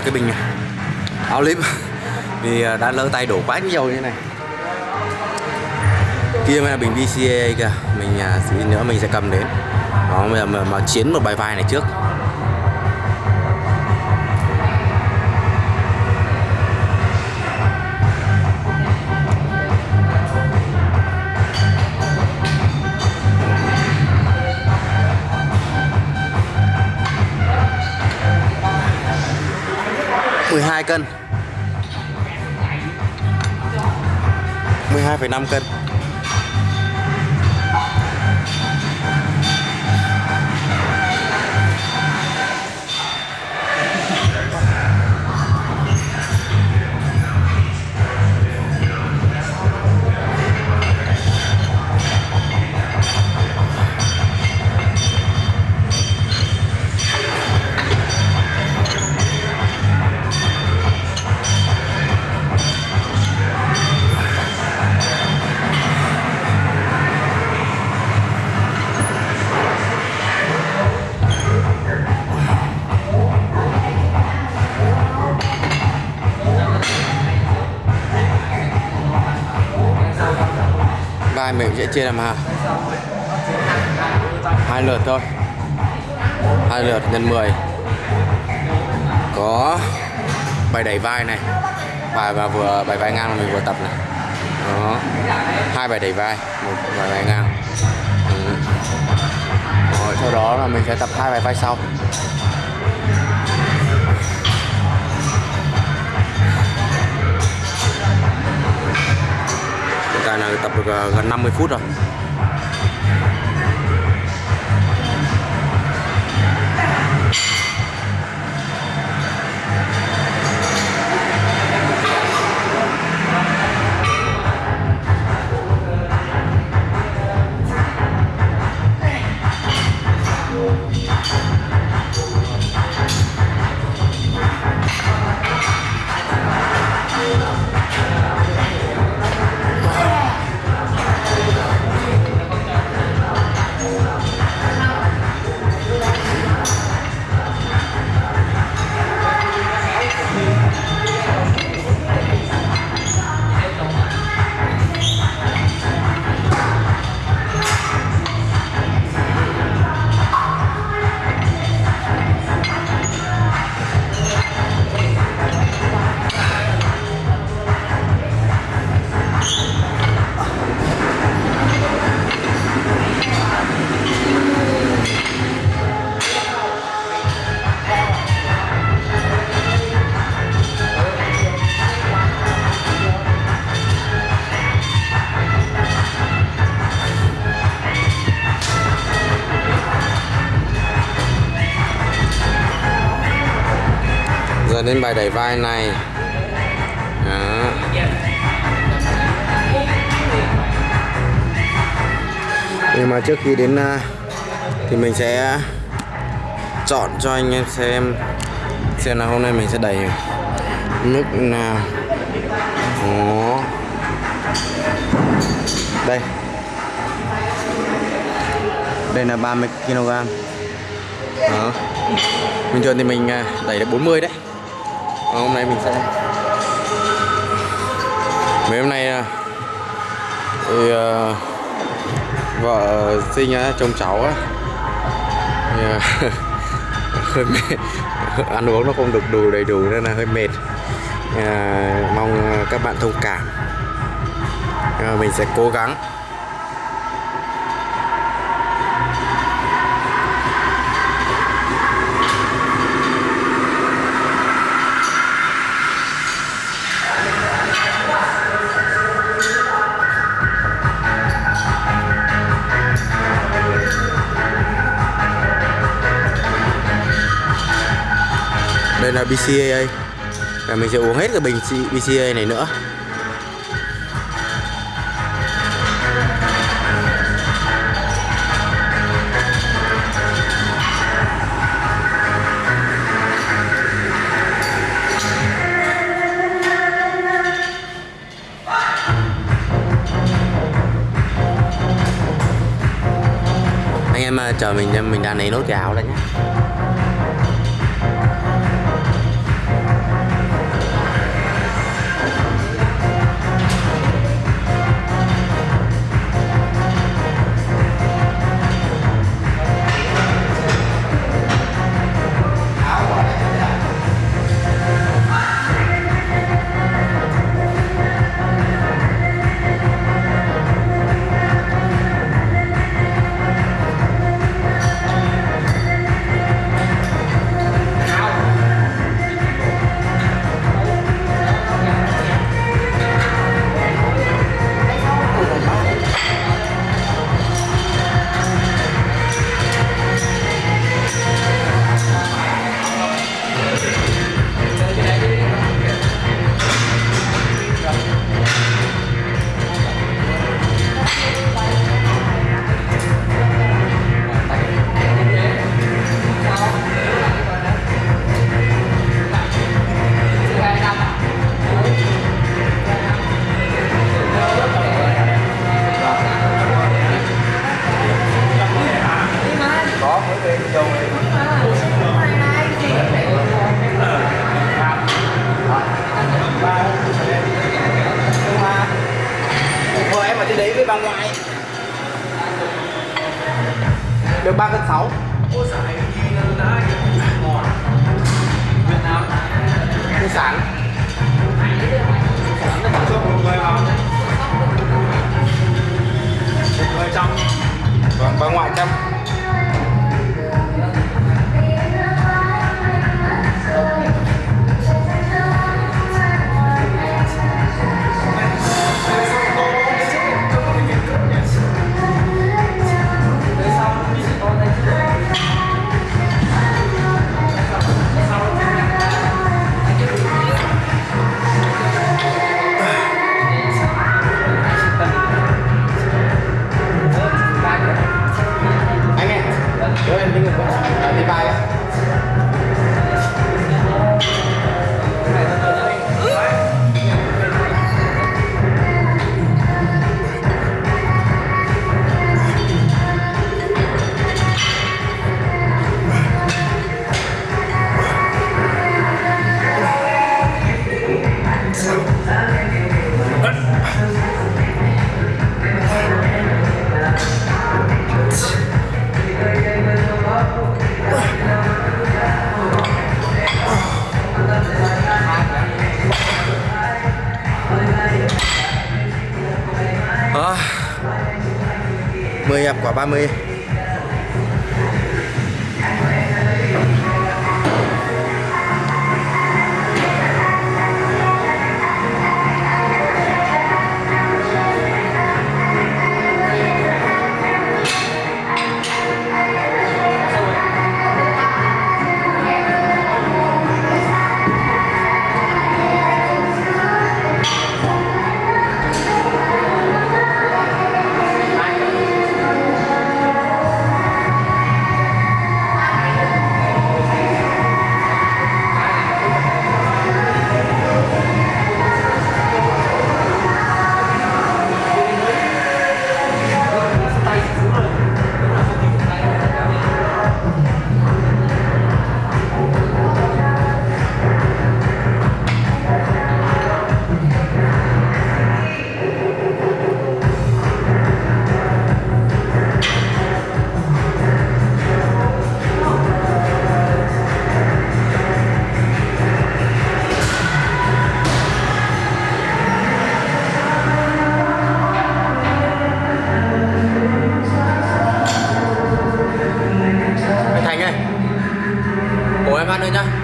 được cái bình áo lip. Vì à, đã lỡ tay đổ quá nhiều như thế này. Kia mới là bình VCA kìa. Mình à, tí nữa mình sẽ cầm đến. Đó giờ mà, mà chiến một bài vai này trước. Cân. 12,5 cân. Vai sẽ chia làm hai hai lượt thôi. Hai lượt nhân 10 có bài đẩy vai này. Bài và vừa bài vai ngang mình vừa tập này. Đó. Hai bài đẩy vai một bài vai ngang. Ừ. Rồi, sau đó là mình sẽ tập hai bài vai sau. Được ờ, gần 50 phút rồi. Lên bài đẩy vai này. Đó. nhưng mà trước khi đến à, thì mình sẽ chọn cho anh em xem xem là hôm nay mình sẽ đẩy mức nào Đó. đây. Đây là 30 kg đó. Bình thường thì mình à, đẩy được 40 đấy. Còn hôm nay mình sẽ mấy hôm nay à, thì uh, vợ sinh uh, chồng cháu á. Uh, hơi mệt. Ăn uống nó không được đủ đầy đủ nên là hơi mệt. Uh, mong các bạn thông cảm. Uh, mình sẽ cố gắng. Đây là BCAA và mình sẽ uống hết cái bình BCAA này nữa. Anh em à, chờ mình mình đang lấy nốt cái áo đây nhé. ba cơn sáu Cô sản 10 hộp quả 30 now.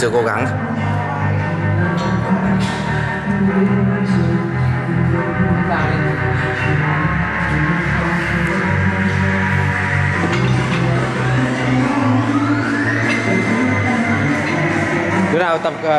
sự cố gắng. Đứa nào tập ờ,